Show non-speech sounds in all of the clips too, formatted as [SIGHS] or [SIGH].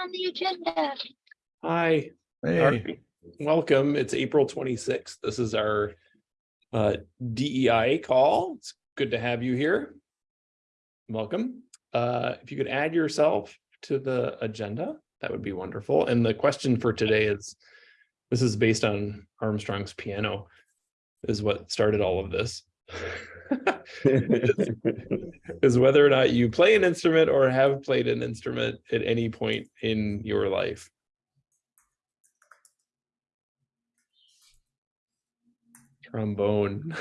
on the agenda. Hi, Hey, Alright, welcome. It's April twenty-sixth. This is our uh DEI call. It's good to have you here. Welcome. Uh, if you could add yourself to the agenda, that would be wonderful. And the question for today is, this is based on Armstrong's piano, is what started all of this. [LAUGHS] Is whether or not you play an instrument or have played an instrument at any point in your life. trombone.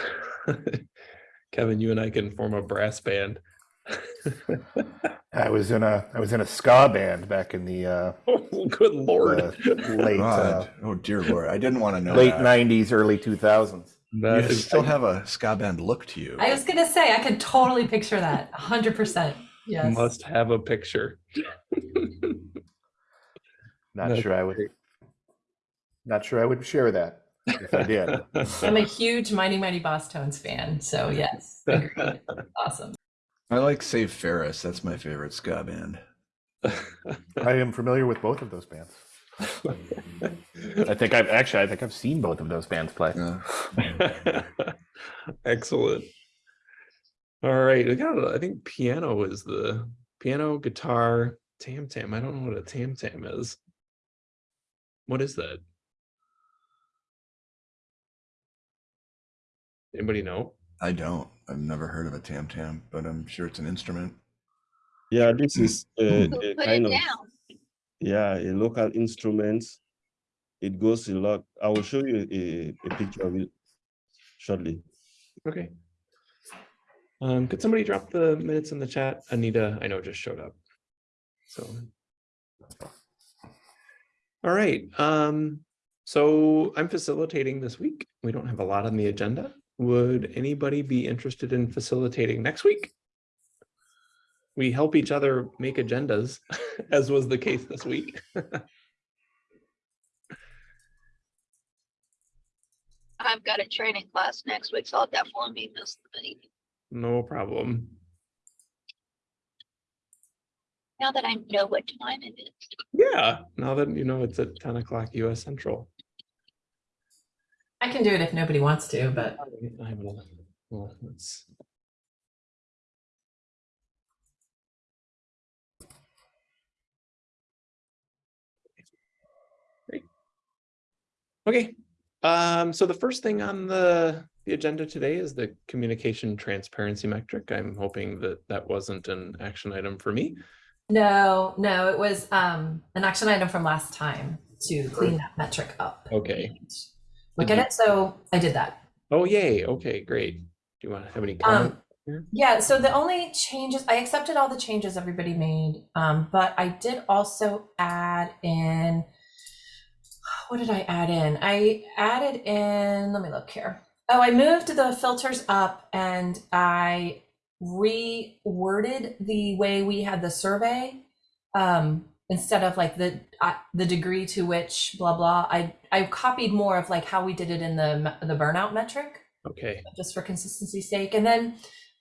[LAUGHS] Kevin, you and I can form a brass band. I was in a I was in a ska band back in the uh, [LAUGHS] Oh, Good lord. late uh, oh dear lord, I didn't want to know late that. '90s, early 2000s. That You is- still have a ska band look to you. I was gonna say I could totally picture that. hundred percent. Yes. Must have a picture. Not That's sure I would. Not sure I would share that if I did. [LAUGHS] I'm a huge Mighty Mighty Bosstones fan, so yes, agreed. [LAUGHS] awesome. I like Save Ferris. That's my favorite ska band. [LAUGHS] I am familiar with both of those bands. I think I've actually I think I've seen both of those bands play. Yeah. [LAUGHS] Excellent. All right, I got, I think piano is the piano, guitar, tam tam. I don't know what a tam tam is. What is that? Anybody know? I don't. I've never heard of a tam tam, but I'm sure it's an instrument. Yeah, this is hmm. uh, a, a uh, kind of down. Yeah a local instrument. It goes a lot. I will show you a, a picture of it shortly. Okay. Um, could somebody drop the minutes in the chat? Anita, I know just showed up. So. All right, um, so I'm facilitating this week. We don't have a lot on the agenda. Would anybody be interested in facilitating next week? We help each other make agendas, [LAUGHS] as was the case this week. [LAUGHS] I've got a training class next week, so I'll definitely be missing the meeting. No problem. Now that I know what time it is. Yeah, now that you know it's at ten o'clock US Central. I can do it if nobody wants to, but I have another, well, let's. Okay, um, so the first thing on the, the agenda today is the communication transparency metric. I'm hoping that that wasn't an action item for me. no, no, it was um an action item from last time to clean that metric up. Okay. Look at it. So I did that. Oh, yay, okay, great. Do you want to have any comment? Um, yeah, so the only changes, I accepted all the changes everybody made, um, but I did also add in, what did I add in? I added in, let me look here. Oh, I moved the filters up and I reworded the way we had the survey. Um, instead of like the uh, the degree to which blah blah, I I copied more of like how we did it in the the burnout metric Okay, just for consistency's sake. And then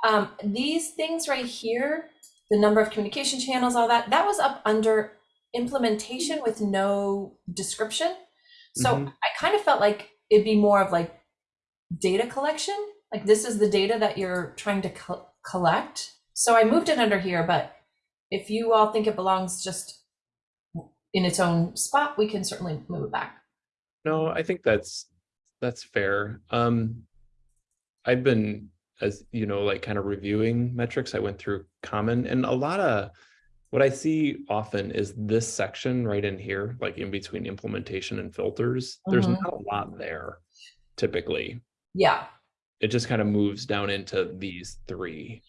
um, these things right here, the number of communication channels, all that, that was up under implementation with no description. So Mhm. I kind of felt like it'd be more of like data collection. Like this is the data that you're trying to co- collect. So I moved it under here, but if you all think it belongs just in its own spot, we can certainly move it back. No, I think that's, that's fair. Um, I've been, as you know, like kind of reviewing metrics. I went through common and a lot of what I see often is this section right in here, like in between implementation and filters. There's Mhm. not a lot there typically. Yeah. It just kind of moves down into these three.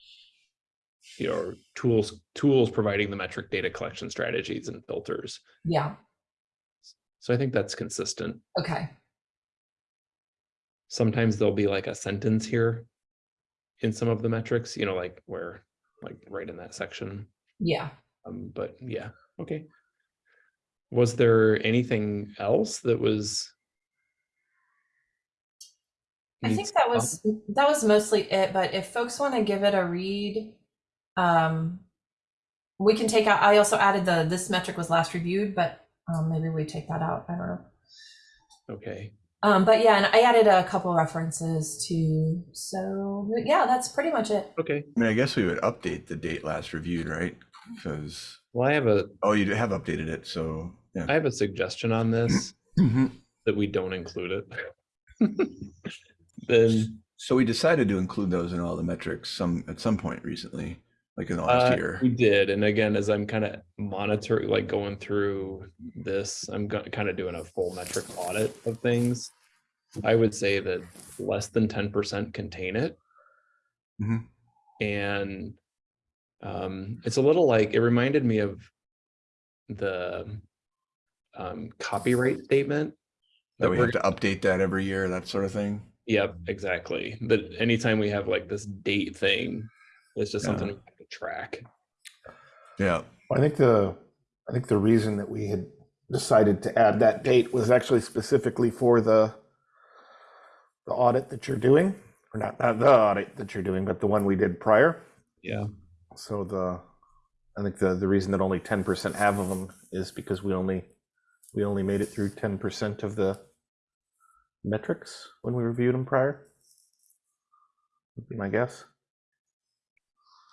You know, tools, tools providing the metric data collection strategies and filters. Yeah. So I think that's consistent. Okay. sometimes there'll be like a sentence here in some of the metrics, you know, like where, like right in that section. Yeah. Um, but yeah, okay. Was there anything else that was? I think that was that was mostly it, but if folks want to give it a read, um we can take out, I also added the, this metric was last reviewed, but um, maybe we take that out. I don't know. Okay, Um, but yeah, and I added a couple references to, so yeah, that's pretty much it. okay. I mean, I guess we would update the date last reviewed, right? Because, Well, I have a, oh, you have updated it, so, I have a suggestion on this, Mhm. that we don't include it. [LAUGHS] Then, So we decided to include those in all the metrics some, at some point recently, like in the last uh, year. we did, and again, as I'm kind of monitoring, like going through this, I'm kind of doing a full metric audit of things. I would say that less than ten percent contain it. Mhm. And um, it's a little like, it reminded me of the um, copyright statement. That we we're have to update that every year, that sort of thing. Yep, exactly. That anytime we have like this date thing, it's just Yeah. something we have to track. Yeah. I think the, I think the reason that we had decided to add that date was actually specifically for the the audit that you're doing, or not, not the audit that you're doing, but the one we did prior. Yeah. So the, I think the, the reason that only ten percent have of them is because we only, we only made it through ten percent of the metrics when we reviewed them prior. Would be my guess.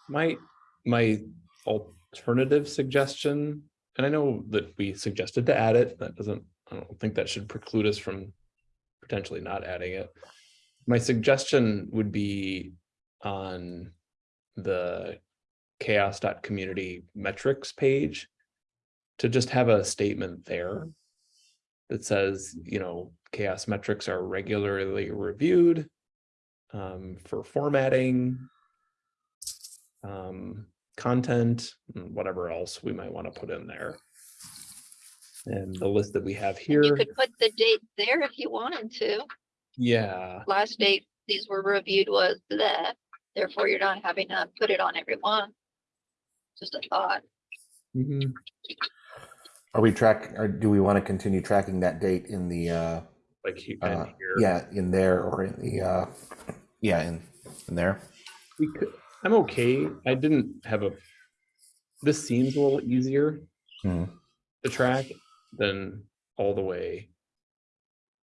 My my alternative suggestion, and I know that we suggested to add it, that doesn't, I don't think that should preclude us from potentially not adding it. My suggestion would be on the chaoss.community metrics page to just have a statement there that says, you know, CHAOSS metrics are regularly reviewed um, for formatting, um, content, and whatever else we might want to put in there. And the list that we have And You could put the date there if you wanted to. yeah, Last date these were reviewed was that, therefore you're not having to put it on every one. Just a thought. mhm, Are we track, or do we want to continue tracking that date in the, uh, like he- uh, and here. yeah, in there or in the, uh, yeah, in, in there? We could, I'm okay. I didn't have a, this seems a little easier Hmm. to track than all the way,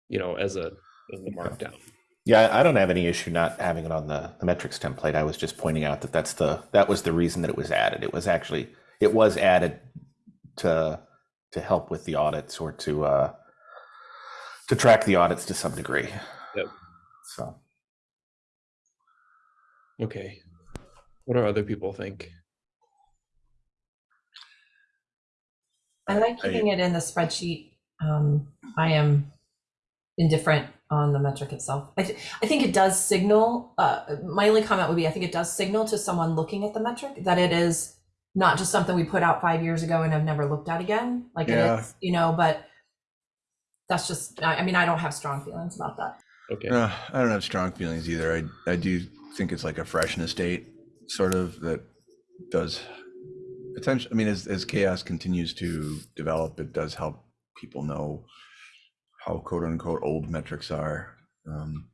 you know, as a, as the markdown. Yeah, I I don't have any issue not having it on the, the metrics template. I was just pointing out that that's the, that was the reason that it was added. It was actually, it was added to, to help with the audits or to, uh, to track the audits to some degree. Yep. So, Okay. What do other people think? I like I- keeping it in the spreadsheet. Um, I am indifferent on the metric itself. I, th- I think it does signal, uh, my only comment would be, I think it does signal to someone looking at the metric that it is not just something we put out five years ago and have never looked at again, like it Yeah. is, you know, but that's just, I, I mean, I don't have strong feelings about that. Okay, Uh, I don't have strong feelings either. I, I do think it's like a freshness date, sort of, that does potential, I mean, as, as CHAOSS continues to develop, it does help people know how quote unquote old metrics are. Um,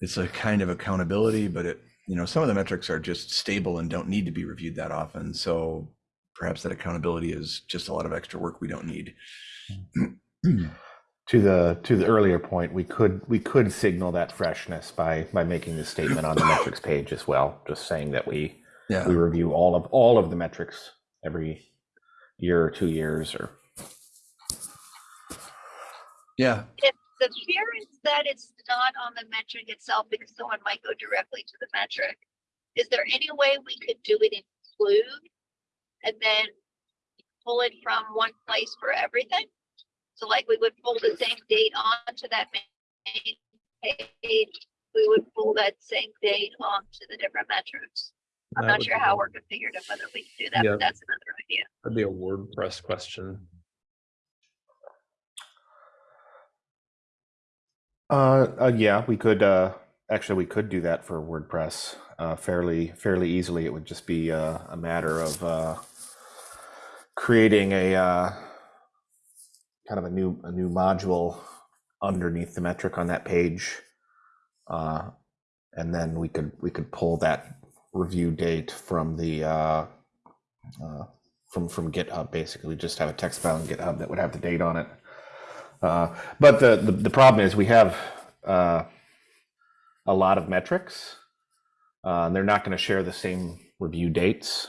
It's a kind of accountability, but it, you know, some of the metrics are just stable and don't need to be reviewed that often. So perhaps that accountability is just a lot of extra work we don't need. [CLEARS THROAT] to the, to the earlier point, we could, we could signal that freshness by, by making the statement on the metrics page as well, just saying that we, we review all of, all of the metrics every year or two years or yeah, If the fear is that it's not on the metric itself because someone might go directly to the metric, is there any way we could do it include? And then pull it from one place for everything? So like we would pull the same date onto that main page, we would pull that same date onto the different metrics. I'm That not sure how good. we're configured and whether we can do that, Yeah. but that's another idea. that'd be a WordPress question. Uh, uh, yeah, we could, uh, actually, we could do that for WordPress, uh, fairly, fairly easily. It would just be, uh, a matter of, uh, creating a, uh, kind of a new, a new module underneath the metric on that page. Uh, and then we could, we could pull that review date from the, uh, uh, from from GitHub. Basically, just have a text file in GitHub that would have the date on it. Uh, but the, the the problem is we have uh, a lot of metrics, uh, they're not going to share the same review dates,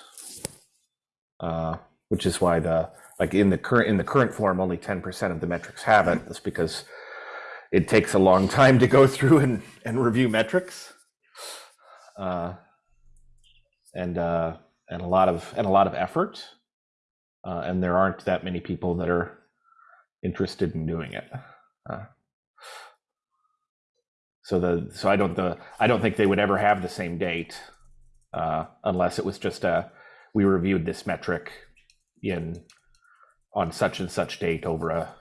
uh, which is why the like in the current in the current form only 10% of the metrics have it. That's because it takes a long time to go [LAUGHS] through and, and review metrics. Uh, and and a lot of and a lot of effort. And there aren't that many people that are interested in doing it. Uh, so the so I don't the I don't think they would ever have the same date uh, unless it was just a we reviewed this metric in on such and such date over a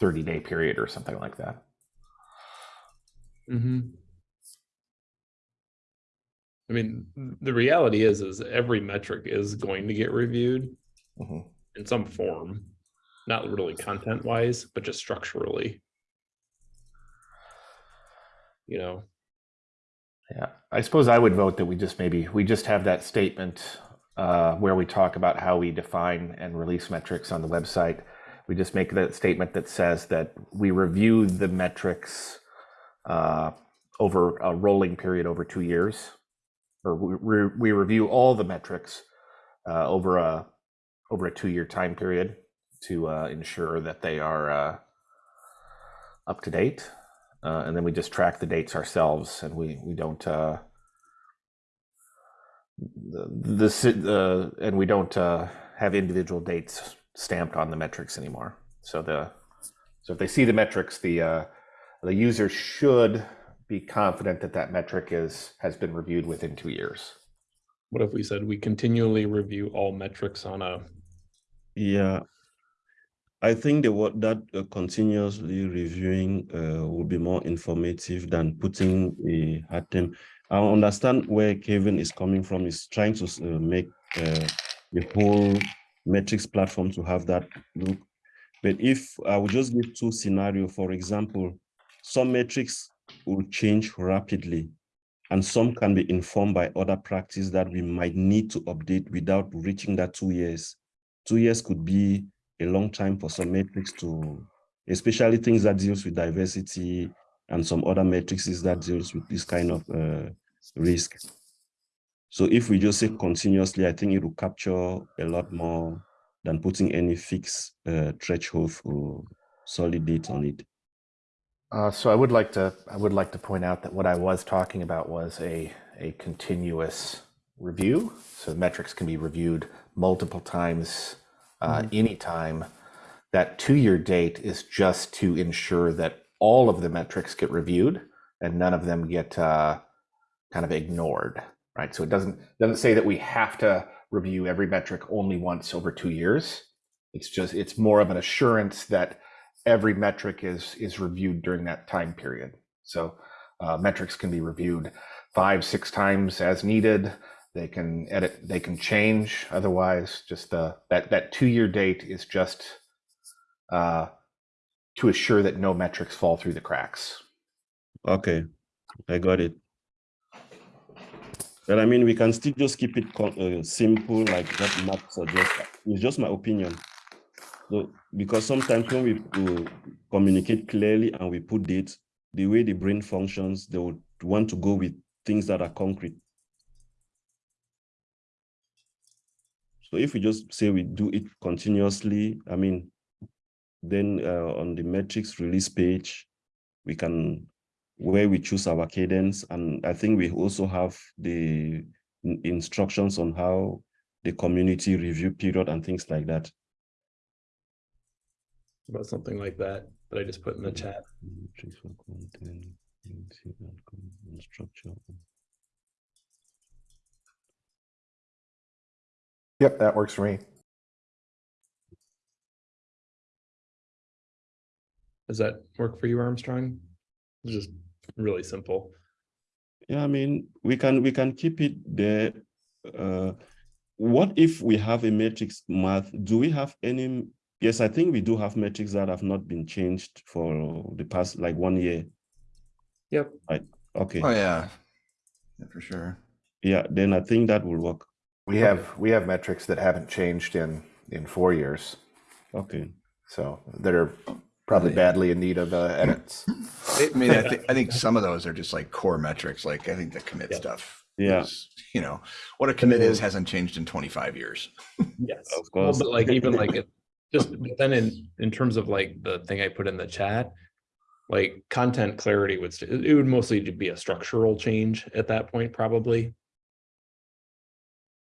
30 day period or something like that. Mm-hmm. I mean, the reality is, is every metric is going to get reviewed Mhm. in some form, not really content wise, but just structurally. You know, Yeah, I suppose I would vote that we just maybe we just have that statement uh, where we talk about how we define and release metrics on the website. We just make that statement that says that we review the metrics uh, over a rolling period over two years, or we, we, we review all the metrics uh, over a over a two year time period to uh, ensure that they are uh, up to date uh, and then we just track the dates ourselves, and we we don't uh, the this uh, and we don't uh, have individual dates stamped on the metrics anymore. So the so if they see the metrics, the uh, the user should be confident that that metric is has been reviewed within two years. what if we said we continually review all metrics on a, Yeah. I think the word that uh, continuously reviewing uh, will be more informative than putting a hard term. I understand where Kevin is coming from. Is trying to uh, make uh, the whole metrics platform to have that look. But if I would just give two scenario, for example, some metrics will change rapidly, and some can be informed by other practice that we might need to update without reaching that two years. Two years could be a long time for some metrics to, especially things that deals with diversity and some other metrics that deals with this kind of uh, risk. So if we just say continuously, I think it will capture a lot more than putting any fixed uh, threshold or solid date on it. Uh, so I would like to I would like to point out that what I was talking about was a a continuous review. So metrics can be reviewed multiple times, uh, anytime. That two-year date is just to ensure that all of the metrics get reviewed and none of them get uh, kind of ignored, right? So it doesn't doesn't say that we have to review every metric only once over two years. It's just it's more of an assurance that every metric is is reviewed during that time period. So uh, metrics can be reviewed five, six times as needed. They can edit, they can change. Otherwise, just the that that two year date is just uh, to assure that no metrics fall through the cracks. Okay, I got it. But I mean, we can still just keep it uh, simple, like what Matt suggests. It's just my opinion. So, because sometimes when we uh, communicate clearly and we put dates, the way the brain functions, they would want to go with things that are concrete. So if we just say we do it continuously, I mean, then uh, on the metrics release page, we can where we choose our cadence. And I think we also have the instructions on how the community review period and things like that. about something like that, that I just put in the chat. Metrics for content, agency, and structure. Yep, that works for me. Does that work for you, Armstrong? It's just really simple. Yeah, I mean, we can we can keep it there. Uh, what if we have a matrix math? Do we have any? Yes, I think we do have metrics that have not been changed for the past like one year. Yep. Right. Okay. Oh, yeah. Yeah, for sure. Yeah, then I think that will work. We have, we have metrics that haven't changed in, in four years, Okay. so that are probably badly in need of uh, edits. I mean, I think, I think some of those are just like core metrics, like I think the commit Yeah. stuff. Yeah. is, You know, what a commit is hasn't changed in twenty-five years. [LAUGHS] Yes, Of well, course. but like even like it, just [LAUGHS] but then in in terms of like the thing I put in the chat, like content clarity would st- it would mostly be a structural change at that point, probably.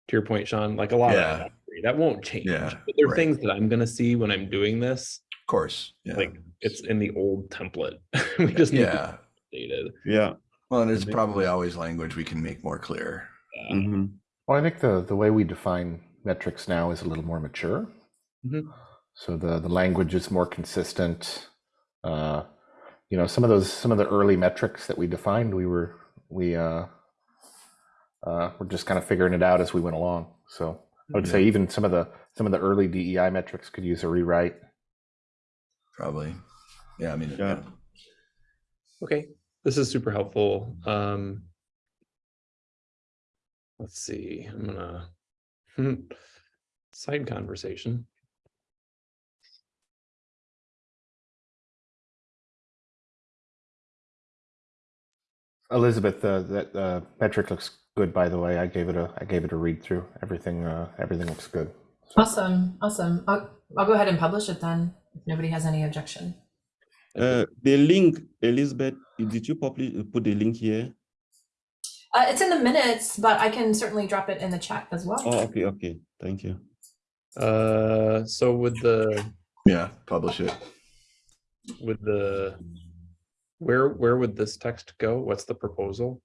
To your point, Sean, like a lot Yeah. of that, that won't change. Yeah, But there are right. things that I'm gonna see when I'm doing this, Of course, yeah, like it's in the old template. [LAUGHS] We just need yeah. update it. Yeah. Well, and it's probably always language we can make more clear. Uh, hmm Well, I think the, the way we define metrics now is a little more mature. Mhm. So the, the language is more consistent. Uh, you know, some of those, some of the early metrics that we defined, we were, we, uh, uh, we're just kind of figuring it out as we went along. So I would say even some of the, some of the early DEI metrics could use a rewrite. Probably. Yeah, I mean, Yeah. yeah. Okay, this is super helpful. Um. Let's see, I'm gonna. hmm, Side conversation. Elizabeth, uh, that uh, metric looks good, by the way. I gave it a, I gave it a read through. Everything, uh, everything looks good. Awesome, awesome. I'll, I'll go ahead and publish it then, if nobody has any objection. Uh, the link, Elizabeth, did you publish, put the link here? Uh, it's in the minutes, but I can certainly drop it in the chat as well. Oh, okay, okay. Thank you. Uh, so with the, Yeah, publish it. with the. Where, where would this text go? What's the proposal?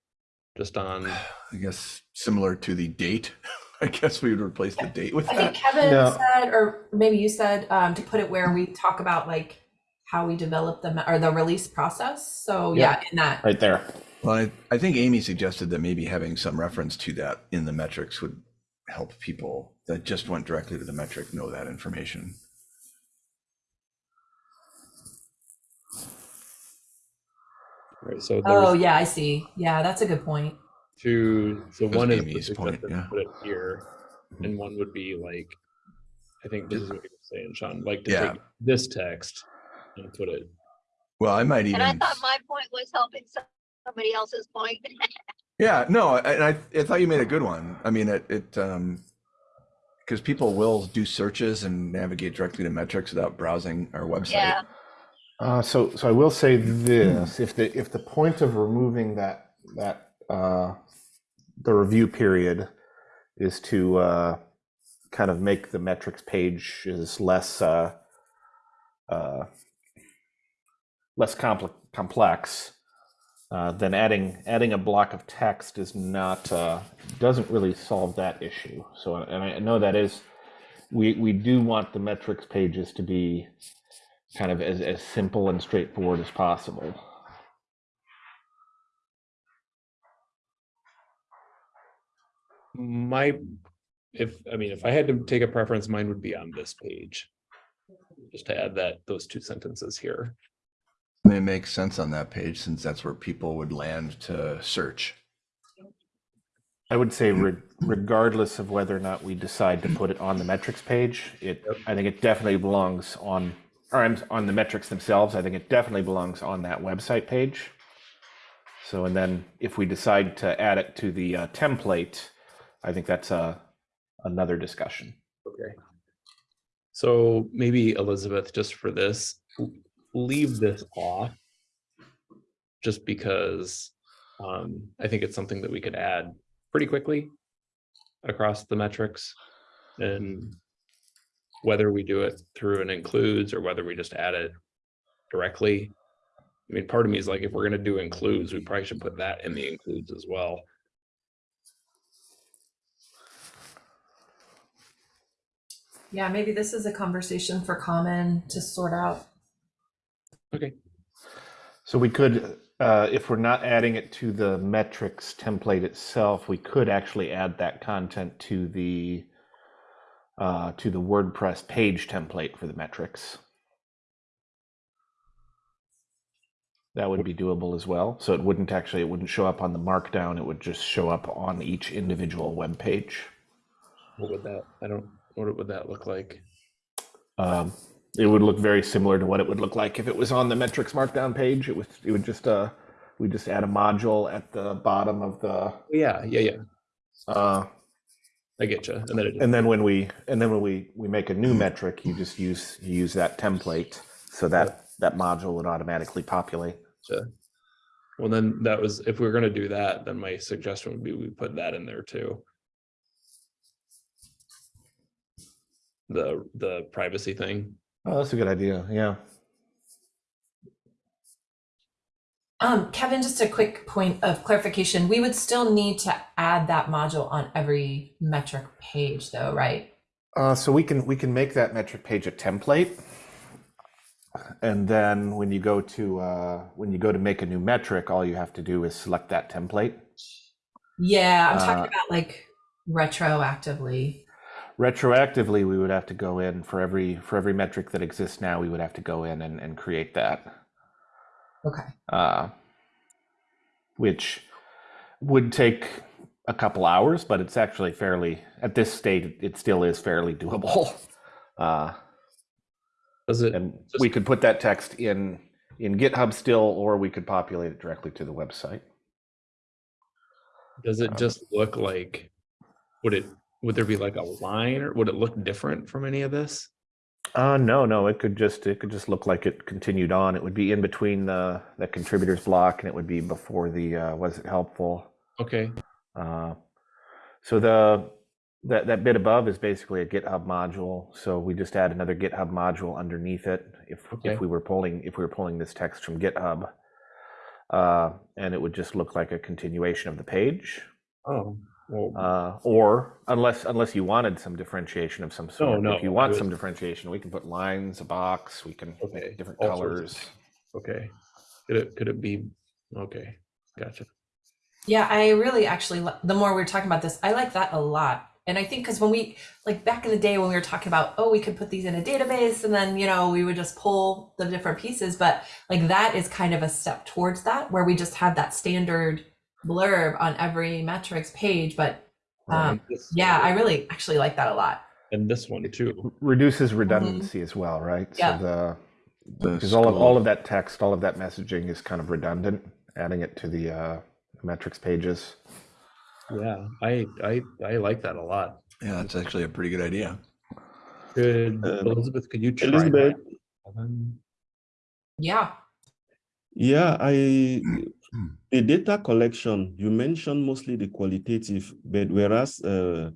Just on, [SIGHS] I guess similar to the date. [LAUGHS] I guess we would replace the date with I think. Kevin No. said, or maybe you said, um, to put it where we talk about like how we develop the, or the release process. So yeah, in that. Right there. Well, I, I think Amy suggested that maybe having some reference to that in the metrics would help people that just went directly to the metric know that information. Right, so Oh, yeah, I see. Yeah, that's a good point. two, so was one is. Amy's the point, suggested yeah. Put it here, and one would be like. I think this is what you're saying, Sean, like to Yeah. take this text and put it Well, I might even. And I thought my point was helping somebody else's point. [LAUGHS] Yeah, no, I- and I, I thought you made a good one. I mean, it, it, um, because people will do searches and navigate directly to metrics without browsing our website. Yeah, Uh, so, so I will say this: if the if the point of removing that that uh, the review period is to uh, kind of make the metrics page is less uh, uh, less complex complex, uh, then adding adding a block of text is not uh, doesn't really solve that issue. So, and I know that is we we do want the metrics pages to be kind of as, as simple and straightforward as possible. My, if, I mean, if I had to take a preference, mine would be on this page. Just to add that, those two sentences here. And It makes sense on that page since that's where people would land to search. I would say mm. re- regardless of whether or not we decide to put it on the metrics page, it, I think it definitely belongs on, or I'm on the metrics themselves. I think it definitely belongs on that website page. So, and then if we decide to add it to the uh, template, I think that's a, another discussion. Okay. So maybe Elizabeth, just for this, leave this off. Just because um, I think it's something that we could add pretty quickly across the metrics. And whether we do it through an includes or whether we just add it directly. I mean, part of me is like, if we're gonna do includes, we probably should put that in the includes as well. Yeah, maybe this is a conversation for common to sort out. Okay, So we could, uh, if we're not adding it to the metrics template itself, we could actually add that content to the uh, to the WordPress page template for the metrics. That would be doable as well. So it wouldn't actually, it wouldn't show up on the markdown. It would just show up on each individual web page. What would that, I don't, what would that look like? Um, it would look very similar to what it would look like if it was on the metrics markdown page. It was, it would just, uh, we just add a module at the bottom of the, Yeah, yeah, yeah, uh, I get you. And then it, and then when we, and then when we, we make a new metric, you just use, you use that template. So that, that module would automatically populate. well, then that was, if we were gonna do that, then my suggestion would be we put that in there too. The, the privacy thing. Oh, that's a good idea. Yeah. Um, Kevin, just a quick point of clarification. We would still need to add that module on every metric page though, right? Uh, so we can we can make that metric page a template, and then when you go to uh, when you go to make a new metric, all you have to do is select that template. Yeah, I'm talking Uh, about like retroactively. Retroactively, we would have to go in for every for every metric that exists now. We would have to go in and, and create that, Okay. uh, which would take a couple hours, but it's actually fairly at this state. It still is fairly doable. [LAUGHS] Uh, Does it, And we could put that text in, in GitHub still, or we could populate it directly to the website. does it um, just look like, would it, would there be like a line or would it look different from any of this? Uh, no, no, it could just, it could just look like it continued on. It would be in between the, the contributors block and it would be before the, uh, was it helpful? Okay, Uh, so the, that, that bit above is basically a GitHub module. So we just add another GitHub module underneath it. If, Okay. if we were pulling, if we were pulling this text from GitHub. Uh, and it would just look like a continuation of the page. oh, well, Uh, or unless unless you wanted some differentiation of some sort. no, If you want was- some differentiation, we can put lines, a box, we can Okay, make different all colors. okay. Could it, could it be, okay, gotcha. Yeah, I really actually, the more we we're talking about this, I like that a lot. And I think because when we, like back in the day when we were talking about, oh, we could put these in a database and then, you know, we would just pull the different pieces. But like that is kind of a step towards that where we just have that standard blurb on every metrics page. But um, And this- yeah, I really actually like that a lot. And this one too. Reduces redundancy as well, right? Yeah. So the The because all of all of that text, all of that messaging is kind of redundant. Adding it to the uh, metrics pages. Yeah, I, I, I like that a lot. Yeah, that's actually a pretty good idea. Could, Um, Elizabeth, could you try Elizabeth, that? Yeah. Yeah, I [CLEARS THROAT] the data collection you mentioned mostly the qualitative, but whereas uh,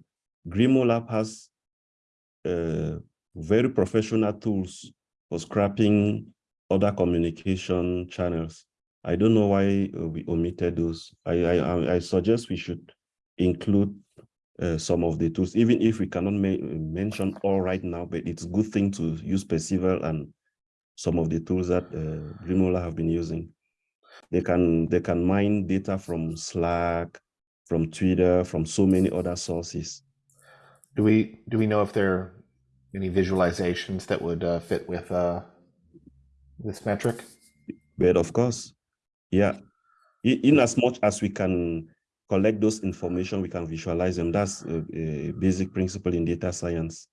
Grimoire Lab has uh, very professional tools for scrapping other communication channels. I don't know why uh, we omitted those. I I I- I suggest we should include uh, some of the tools, even if we cannot mention all right now. But it's a good thing to use Perceval and some of the tools that uh, Grimoire Lab have been using. They can they can mine data from Slack, from Twitter, from so many other sources. Do we do we know if there are any visualizations that would uh, fit with uh, this metric? But of course, yeah, in, in as much as we can collect those information, we can visualize them. That's a, a basic principle in data science.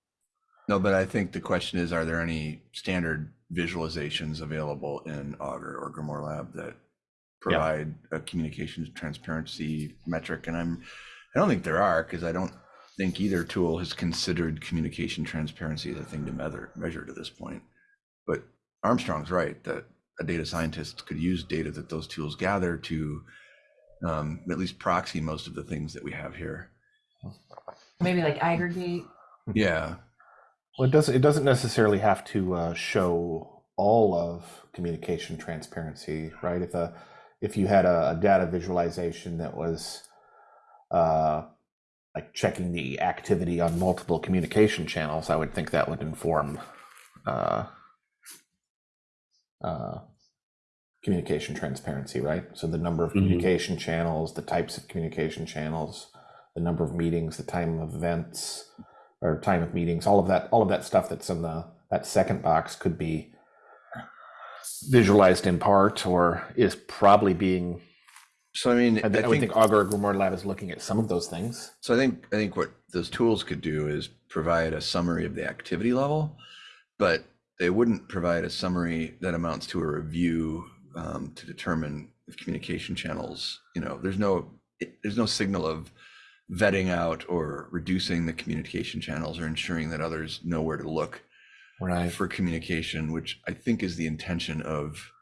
No, but I think the question is, are there any standard visualizations available in Augur or Grimoire Lab that provide a communications transparency metric? And I'm, I don't think there are, because I don't think either tool has considered communication transparency as a thing to measure, measure to this point. But Armstrong's right, that a data scientist could use data that those tools gather to um, at least proxy most of the things that we have here. Maybe like aggregate. Yeah, Well, it doesn't. It doesn't necessarily have to uh, show all of communication transparency, right? If a if you had a, a data visualization that was uh, like checking the activity on multiple communication channels, I would think that would inform uh, uh, communication transparency, right? So the number of Mhm. communication channels, the types of communication channels, the number of meetings, the time of events, or time of meetings, all of that, all of that stuff that's in the that second box could be visualized in part or is probably being So I mean, I, I I would think, think Augur Grimoire Lab is looking at some of those things. so I think, I think what those tools could do is provide a summary of the activity level, but they wouldn't provide a summary that amounts to a review um, to determine if communication channels, you know, there's no, it- there's no signal of vetting out or reducing the communication channels or ensuring that others know where to look Right. for communication, which I think is the intention of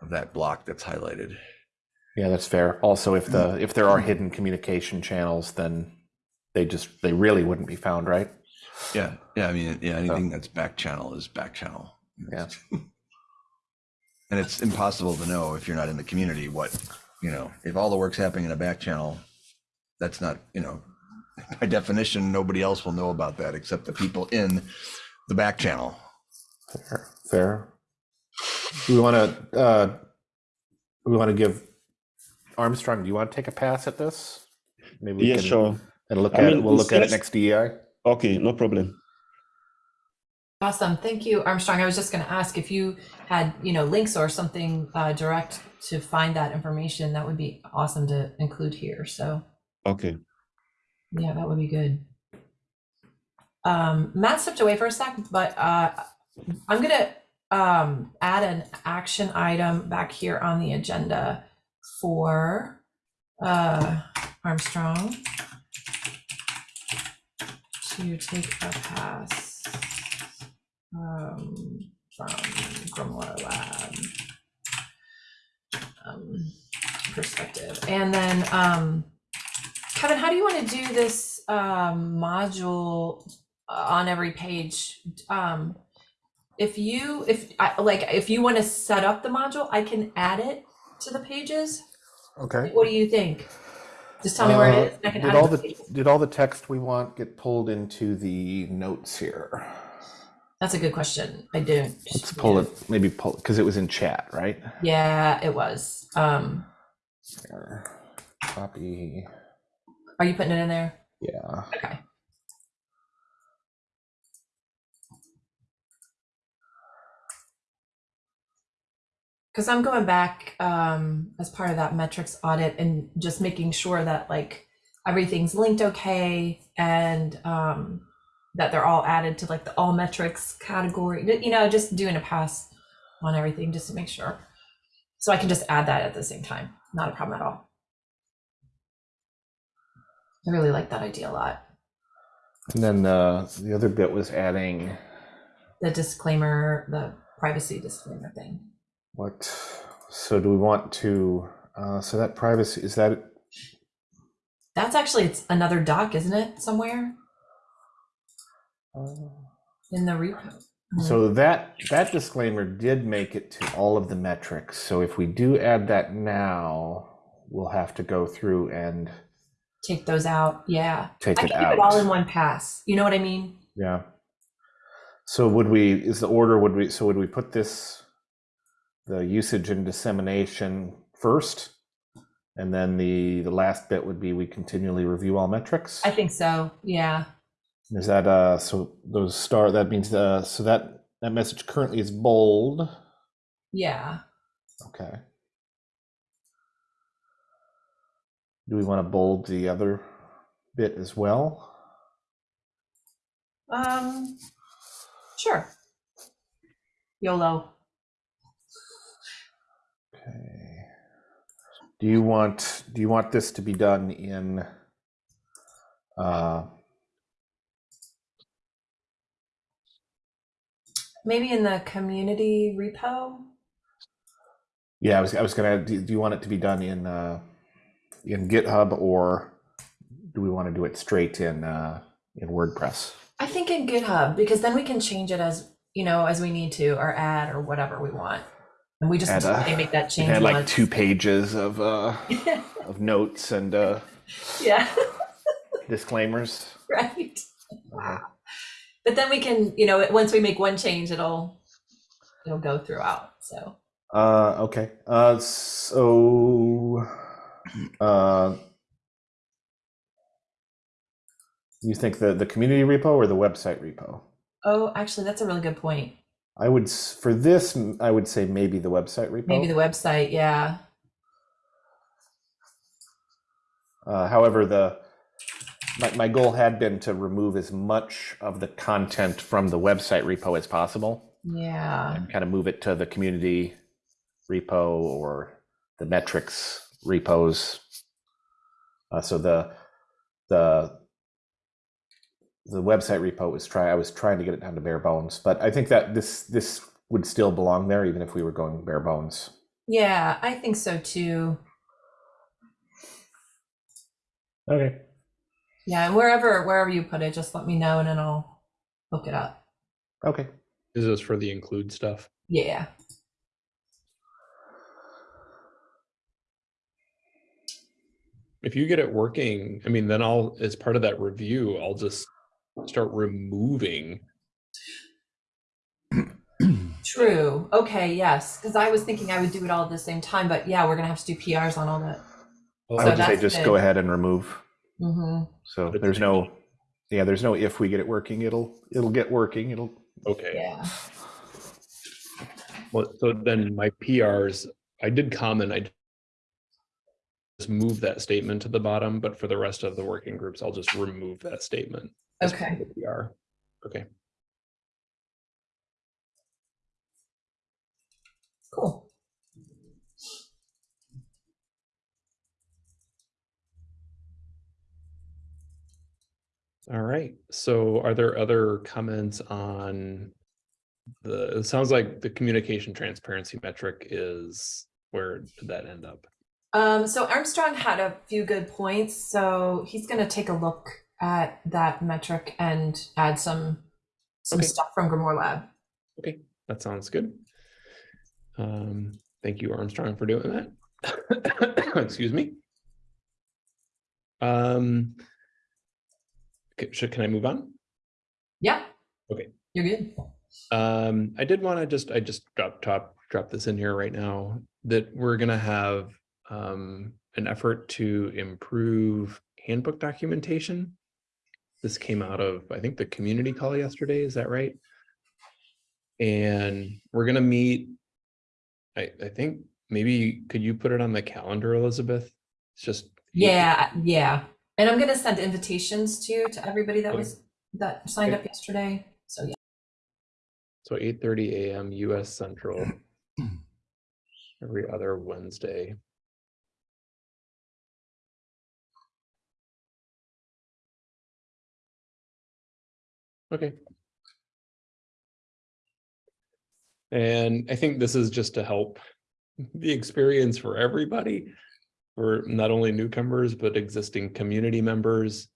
of that block that's highlighted. Yeah, that's fair. Also, if the if there are mm. hidden communication channels, then they just they really wouldn't be found, right? Yeah, yeah. I mean, yeah. Anything that's back channel is back channel. Yeah. [LAUGHS] and it's impossible to know if you're not in the community what you know. If all the work's happening in a back channel, that's not you know. [LAUGHS] By definition, nobody else will know about that except the people in the back channel. Fair. Fair. Do we want to uh, we want to give Armstrong? Do you want to take a pass at this? Maybe we Yeah, can sure. and look I at mean, it. We'll look at it next DEI. Okay, no problem. Awesome. Thank you, Armstrong. I was just going to ask if you had, you know, links or something uh, direct to find that information. That would be awesome to include here. So Okay. yeah, that would be good. Um, Matt stepped away for a sec, but uh, I'm gonna um, add an action item back here on the agenda for uh, Armstrong to take a pass um, from Grimoire Lab um, perspective, and then um, Kevin, how do you want to do this um, module uh, on every page? Um, if you, if I, like, if you want to set up the module, I can add it to the pages. Okay. What do you think? Just tell me where Uh, it is. and I can did add all the pages. did all the text we want get pulled into the notes here? That's a good question. I don't. Let's pull it. Maybe pull because it was in chat, right? Yeah, it was. Um. Copy. Are you putting it in there? Yeah. Okay. Because I'm going back um, as part of that metrics audit and just making sure that like everything's linked okay and um, that they're all added to like the all metrics category. You know, just doing a pass on everything just to make sure. So I can just add that at the same time. Not a problem at all. I really like that idea a lot. And then uh, the other bit was adding the disclaimer, the privacy disclaimer thing. what. So do we want to? Uh, so that privacy is that That's actually it's another doc, isn't it? Somewhere uh, in the repo. So that that disclaimer did make it to all of the metrics. So if we do add that now, we'll have to go through and take those out. Yeah, take I it can do out. it all in one pass. You know what I mean? Yeah. So would we, is the order, would we, so would we put this, the usage and dissemination first? And then the, the last bit would be we continually review all metrics? I think so. Yeah. Is that, uh, so those star, that means, uh, so that, that message currently is bold. Yeah. Okay. Do we want to bold the other bit as well? Um. Sure. YOLO. Okay. Do you want, do you want this to be done in, uh, Maybe in the community repo. yeah, I was, I was gonna, do, do you want it to be done in, uh, in GitHub or do we want to do it straight in, uh, in WordPress? I think in GitHub because then we can change it as you know as we need to or add or whatever we want, and we just Add may make that change. had like once. two pages of, uh, [LAUGHS] of notes and, uh, yeah. [LAUGHS] disclaimers. right. Okay. But then we can, you know, once we make one change, it'll it'll go throughout. So Uh, okay. Uh, so, uh, you think the the community repo or the website repo? oh, actually, that's a really good point. I would for this, I would say maybe the website repo. Maybe the website, yeah. Uh, however, the my, my goal had been to remove as much of the content from the website repo as possible Yeah. and kind of move it to the community repo or the metrics repos. Uh, so the the the website repo was try I was trying to get it down to bare bones, but I think that this this would still belong there even if we were going bare bones. Yeah, I think so too. Okay. Yeah, and wherever wherever you put it, just let me know and then I'll look it up. Okay. Is this for the include stuff? Yeah. If you get it working, I mean, then I'll, as part of that review, I'll just start removing. True. Okay, yes. Because I was thinking I would do it all at the same time, but yeah, we're gonna have to do PRs on all that. I So would say just good. go ahead and remove. Mm-hmm. So But there's no, yeah, there's no if we get it working, it'll it'll get working. It'll Okay, Yeah. well, so then my PRs, I did comment, I just move that statement to the bottom, but for the rest of the working groups, I'll just remove that statement. Okay. We are. Okay, Cool. all right. So are there other comments on the, it sounds like the communication transparency metric is, where did that end up? Um, so Armstrong had a few good points, so he's gonna take a look at that metric and add some some Okay. stuff from Grimoire Lab. Okay, that sounds good. Um, thank you, Armstrong, for doing that. [COUGHS] Excuse me. Um, c- should, can I move on? Yeah. Okay. You're good. Um, I did want to just, I just drop top, drop this in here right now, that we're gonna have um an effort to improve handbook documentation. This came out of, I think, the community call yesterday, is that right? And we're gonna meet. I, I think maybe, could you put it on the calendar, Elizabeth? It's just. Yeah, yeah. And I'm gonna send invitations to to everybody that Okay. was that signed Okay. up yesterday. So yeah. So eight thirty AM US Central. [CLEARS THROAT] Every other Wednesday. Okay. And I think this is just to help the experience for everybody. For not only newcomers, but existing community members.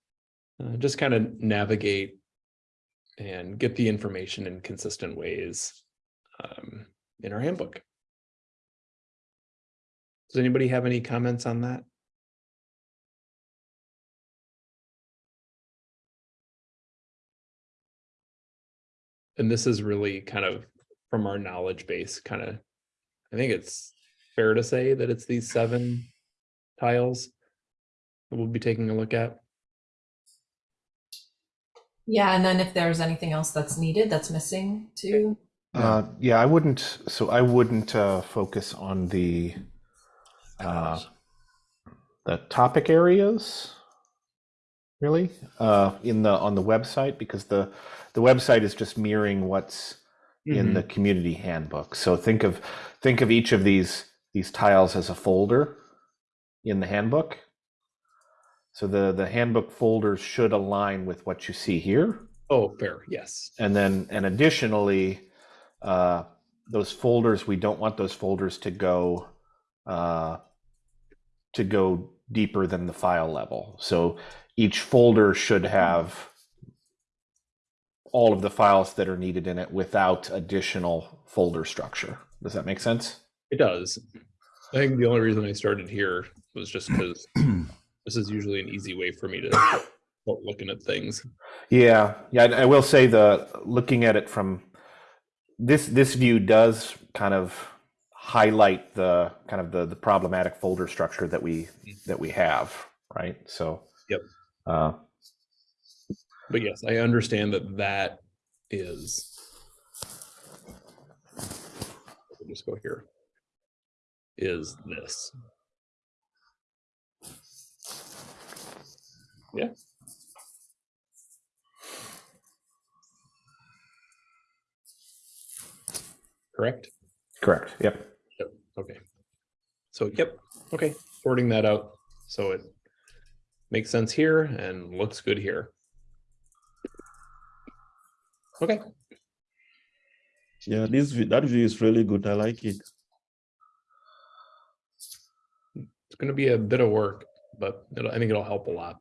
Uh, just kind of navigate and get the information in consistent ways um, in our handbook. Does anybody have any comments on that? And this is really kind of from our knowledge base, kind of, I think it's fair to say that it's these seven tiles that we'll be taking a look at. Yeah, and then if there's anything else that's needed that's missing too. Uh, yeah, I wouldn't. So I wouldn't uh, focus on the uh, the topic areas, really, uh, in the on the website because the the website is just mirroring what's in the community handbook. So think of think of each of these these tiles as a folder in the handbook. So the the handbook folders should align with what you see here. Oh, fair, yes. And then, and additionally, uh, those folders, we don't want those folders to go uh, to go deeper than the file level. So each folder should have all of the files that are needed in it without additional folder structure. Does that make sense? It does. I think the only reason I started here was just [CLEARS THROAT] because this is usually an easy way for me to start looking at things. Yeah, yeah. I will say the looking at it from this this view does kind of highlight the kind of the the problematic folder structure that we that we have, right? So. Yep. Uh, But yes, I understand that that is. We'll Just go here. Is this. Yeah. Correct? Correct. Yep. Okay. So, yep, okay, sorting that out, so it makes sense here and looks good here. Okay, Yeah, this view, that view is really good. I like it. it's gonna be a bit of work, but it'll, I think it'll help a lot.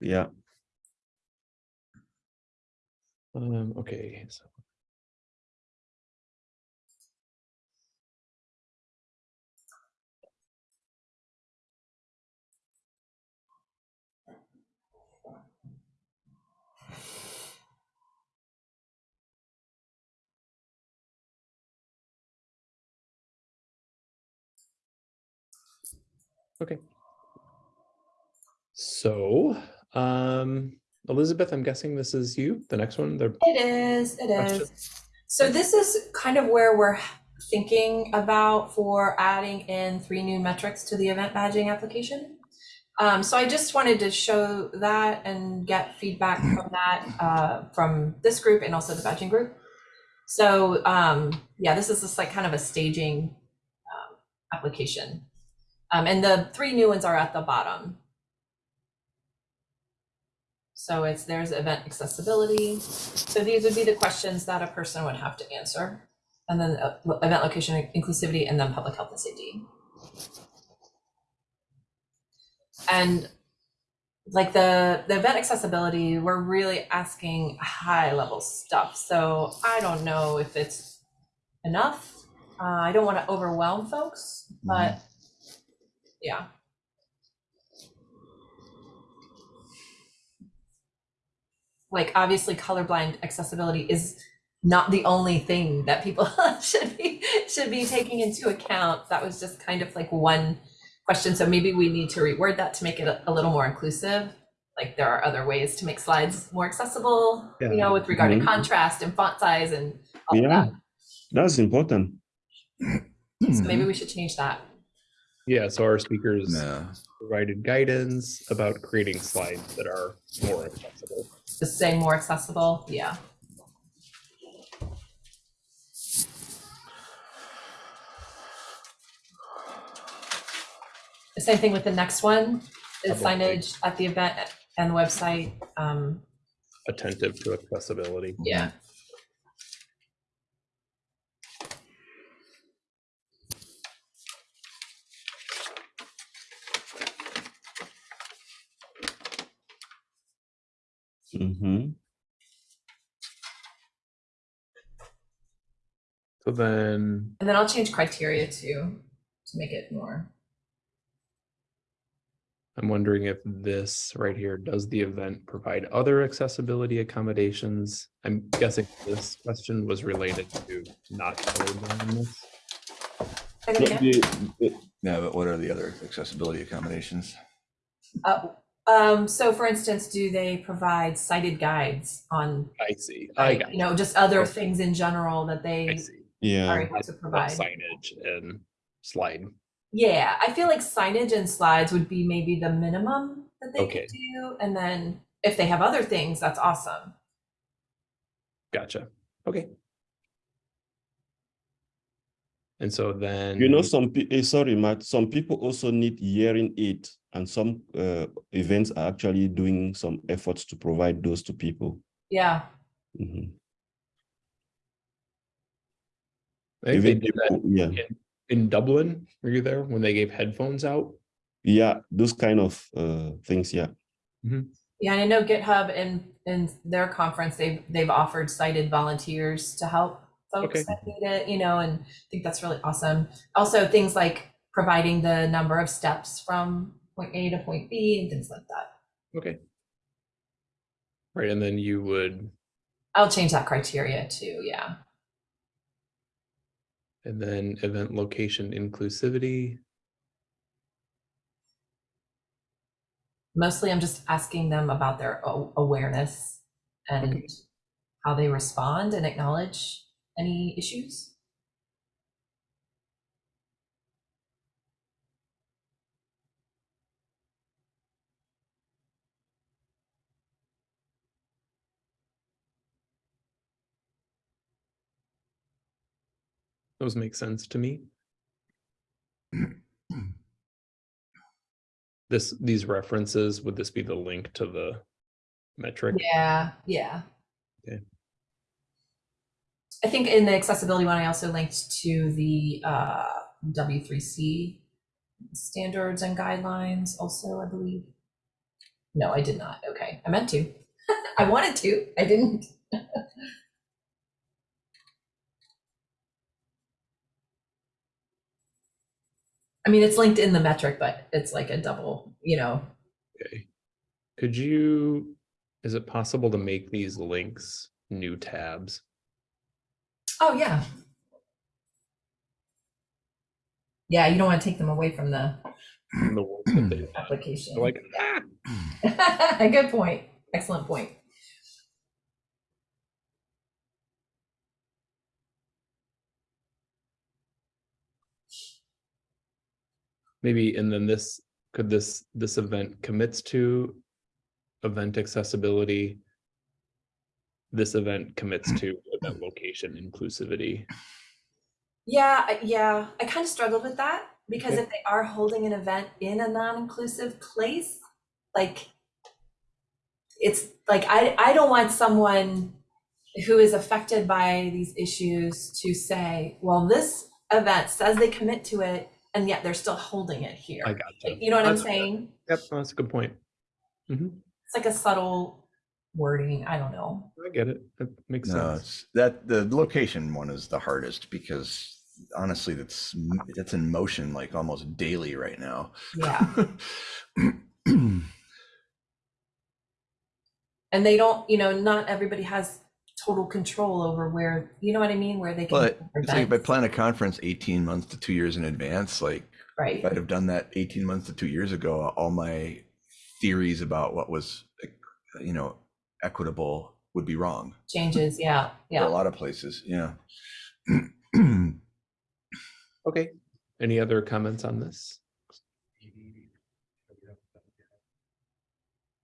Yeah. Um, okay, so. Okay. So, um, Elizabeth, I'm guessing this is you, the next one, the It is, it Question. is. So this is kind of where we're thinking about for adding in three new metrics to the event badging application. Um, so I just wanted to show that and get feedback from [CLEARS THROAT] that, uh, from this group and also the badging group. So, um, yeah, this is just like kind of a staging, um, application. Um, and the three new ones are at the bottom. So it's, there's event accessibility, so these would be the questions that a person would have to answer. And then uh, event location inclusivity and then public health and safety. And like the, the event accessibility, we're really asking high level stuff. So I don't know if it's enough. Uh, I don't want to overwhelm folks, but yeah. like obviously colorblind accessibility is not the only thing that people [LAUGHS] should be should be taking into account that was just kind of like one question so maybe we need to reword that to make it a, a little more inclusive like there are other ways to make slides more accessible you know with regard Mhm. to contrast and font size and all Yeah. that That's important. so maybe we should change that Yeah, so our speakers No. provided guidance about creating slides that are more accessible. just say more accessible yeah The same thing with the next one, the Public signage at the event and the website. Um, Attentive to accessibility. yeah. Hmm So then, And then I'll change criteria too, to make it more. I'm wondering if this right here, does the event provide other accessibility accommodations? I'm guessing this question was related to not colorblindness. Say that again? No, but what are the other accessibility accommodations? Uh, um, so for instance, do they provide sighted guides on, I see, I like, got you know, just other Okay. things in general that I they see. are Yeah. able to Like provide? Signage and slide. Yeah, I feel like signage and slides would be maybe the minimum that they Okay. could do. And then if they have other things, that's awesome. Gotcha. Okay. And so then. You know, some pe- eh, sorry, Matt. Some people also need hearing aid, and some uh, events are actually doing some efforts to provide those to people. Yeah. Mhm. I they Even did that people- yeah, in- in Dublin. Were you there when they gave headphones out? yeah, those kind of uh, things. Yeah. Yeah, and I know GitHub in in their conference, they've they've offered sighted volunteers to help folks Okay. that need it, you know, and I think that's really awesome. Also, things like providing the number of steps from point A to point B and things like that. Okay. Right, and then you would, I'll change that criteria too. Yeah. and then event location inclusivity. Mostly, I'm just asking them about their awareness and Okay. how they respond and acknowledge any issues? Those make sense to me. this these references would this be the link to the metric? Yeah, yeah. Okay. I think in the accessibility one, I also linked to the uh, W3C standards and guidelines also, I believe. No, I did not. Okay, I meant to. [LAUGHS] I wanted to, I didn't. [LAUGHS] I mean, it's linked in the metric, but it's like a double, you know, Okay. Could you, is it possible to make these links new tabs? Oh, yeah. Yeah, you don't want to take them away from the from The ones that they application. they're like, ah, [LAUGHS] Good point. Excellent point. maybe, and then this, could this, this event commits to event accessibility? This event commits [CLEARS THROAT] to event location inclusivity. Yeah, yeah. I kind of struggled with that because Okay. if they are holding an event in a non-inclusive place, like it's like I I don't want someone who is affected by these issues to say, well, this event says they commit to it and yet they're still holding it here. I got Like, you. You know what I'm That's- saying? Yep, that's a good point. hmm It's like a subtle wording. I don't know. I get it. That makes No, sense. it's that the location one is the hardest because honestly, that's that's in motion like almost daily right now. Yeah. [CLEARS THROAT] and they don't you know not everybody has total control over where you know what i mean where they can But have it's like if I events, plan a conference 18 months to two years in advance, like right if I'd have done that 18 months to two years ago, all my theories about what was, like, you know, equitable would be wrong. changes yeah [LAUGHS] For yeah a lot of places, yeah. [CLEARS THROAT] Okay. Any other comments on this?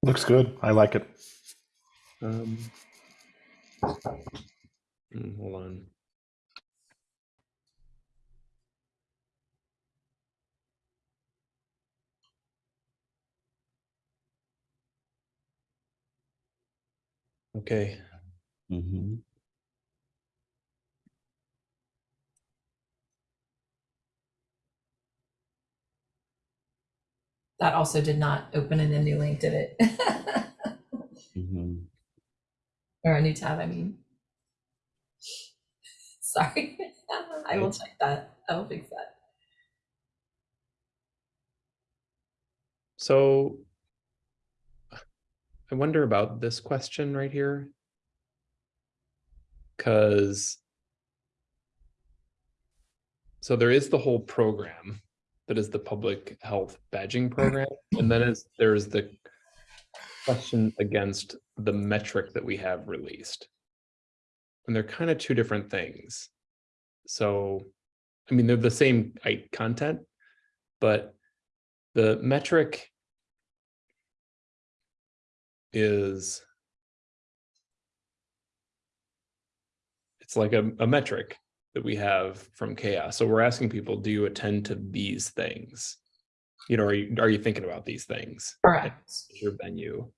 Looks good. I like it. Um, mm, hold on. Okay, Mhm. that also did not open in a new link did it? Mhm. or a new tab i mean. [LAUGHS] Sorry. [LAUGHS] I will check that. I will fix that. So I wonder about this question right here. Cause so there is the whole program that is the public health badging mm-hmm. program, and then is there's the question against the metric that we have released. And they're kind of two different things. So, I mean, they're the same content, but the metric is it's like a, a metric that we have from CHAOSS. So we're asking people, do you attend to these things? You know, are you are you thinking about these things? correct Your venue.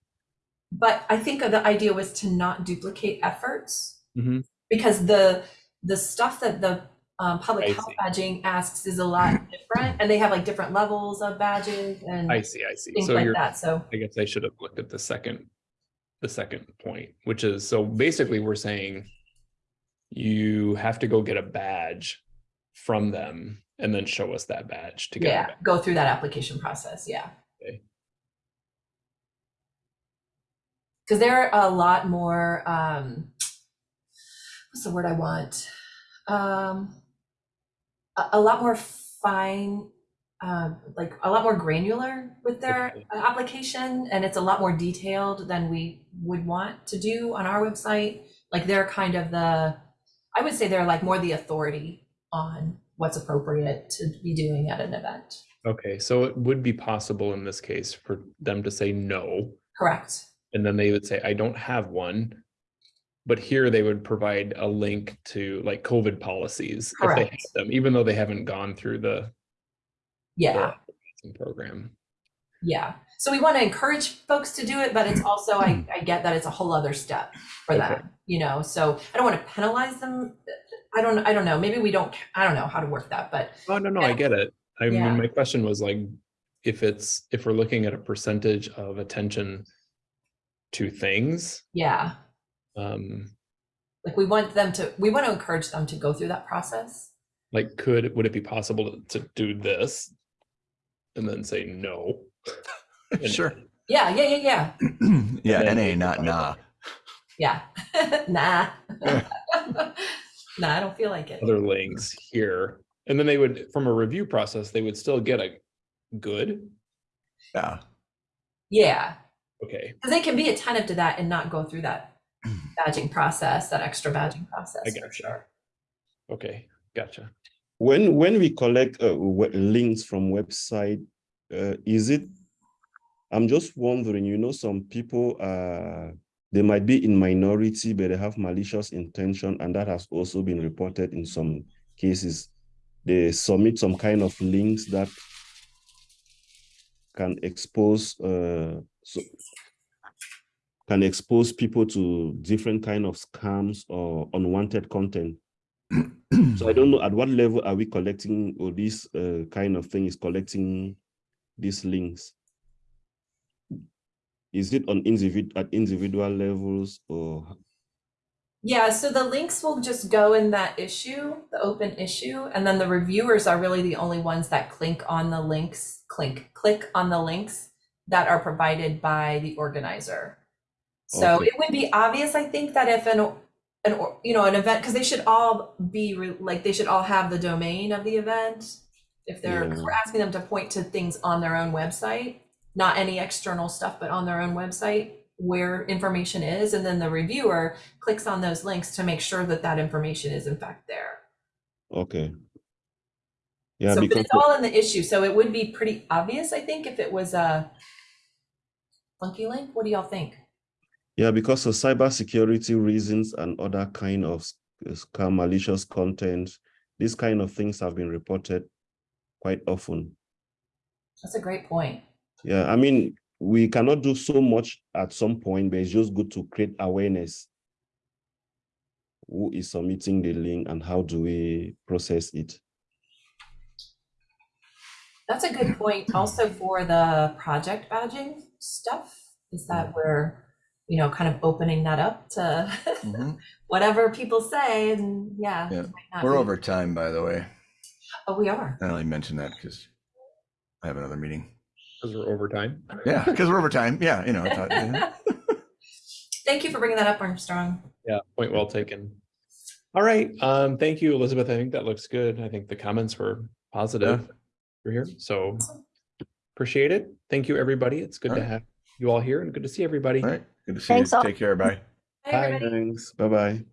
but i think the idea was to not duplicate efforts Mhm. because the the stuff that the um, public I health see. badging asks is a lot [CLEARS THROAT] different and they have like different levels of badges and I see, I see. things So like you're, that so I guess I should have looked at the second, the second point, which is, so basically we're saying you have to go get a badge from them and then show us that badge to get. yeah go through that application process yeah Okay. because they're a lot more um what's the word i want um a, a lot more fine um like a lot more granular with their uh, application and it's a lot more detailed than we would want to do on our website. Like they're kind of the i would say they're like more the authority on what's appropriate to be doing at an event. Okay, so it would be possible in this case for them to say no, correct. And then they would say, I don't have one. But here they would provide a link to like COVID policies if they have them, even though they haven't gone through the Yeah, the program. yeah. So we want to encourage folks to do it, but it's also, I, mm-hmm. I get that it's a whole other step for Okay. that, you know, so I don't want to penalize them. I don't, I don't know, maybe we don't, I don't know how to work that, but Oh, no, no, I Yeah. get it. I Yeah. mean, my question was like, if it's, if we're looking at a percentage of attention to things, yeah. Um, Like we want them to, we want to encourage them to go through that process. like, could, would it be possible to, to do this? And then say no? [LAUGHS] And- Sure. Yeah, yeah, yeah, yeah, [CLEARS THROAT] Yeah, then NA, they not provide nah. yeah. [LAUGHS] Nah. [LAUGHS] Nah, I don't feel like it. Other links here, and then they would, from a review process, they would still get a good, Yeah. Yeah, okay, because they can be attentive to that and not go through that badging process, that extra badging process. I for gotcha. sure. okay, gotcha. When when we collect uh, links from website, uh, is it? I'm just wondering. You know, some people uh they might be in minority, but they have malicious intention, and that has also been reported in some cases. They submit some kind of links that can expose uh so can expose people to different kind of scams or unwanted content. [CLEARS THROAT] So I don't know at what level are we collecting or this uh, kind of thing is collecting these links? Is it on individ at individual levels or Yeah, so the links will just go in that issue, the open issue, and then the reviewers are really the only ones that click on the links, click, click on the links that are provided by the organizer. So Okay. it would be obvious, I think, that if an, an, or- you know, an event, because they should all be, re- like, they should all have the domain of the event. If they're, Yeah. we're asking them to point to things on their own website, not any external stuff, but on their own website where information is, and then the reviewer clicks on those links to make sure that that information is in fact there. okay? Yeah, So, but because it's all in the issue, so it would be pretty obvious, I think, if it was a funky link. What do y'all think? Yeah, because of cybersecurity reasons and other kind of uh, scam malicious content, these kind of things have been reported quite often. That's a great point. Yeah, I mean, we cannot do so much at some point, but it's just good to create awareness. Who is submitting the link and how do we process it? That's a good point also for the project badging stuff, is that we're, you know, kind of opening that up to Mhm. [LAUGHS] whatever people say and yeah. Yeah, it might not We're be- over time, by the way. Oh, we are. I only mentioned that because I have another meeting. Because we're over time. Yeah, because we're over time. Yeah, you know. it's not- yeah. [LAUGHS] [LAUGHS] Thank you for bringing that up, Armstrong. Yeah, point well taken. All right, um, thank you, Elizabeth. I think that looks good. I think the comments were positive. You're here, so appreciate it. Thank you, everybody. It's good to Alright. have you all here and good to see everybody. All right. Good to see Thanks you. all. Take care. Bye. Hi, Bye. Thanks, bye-bye.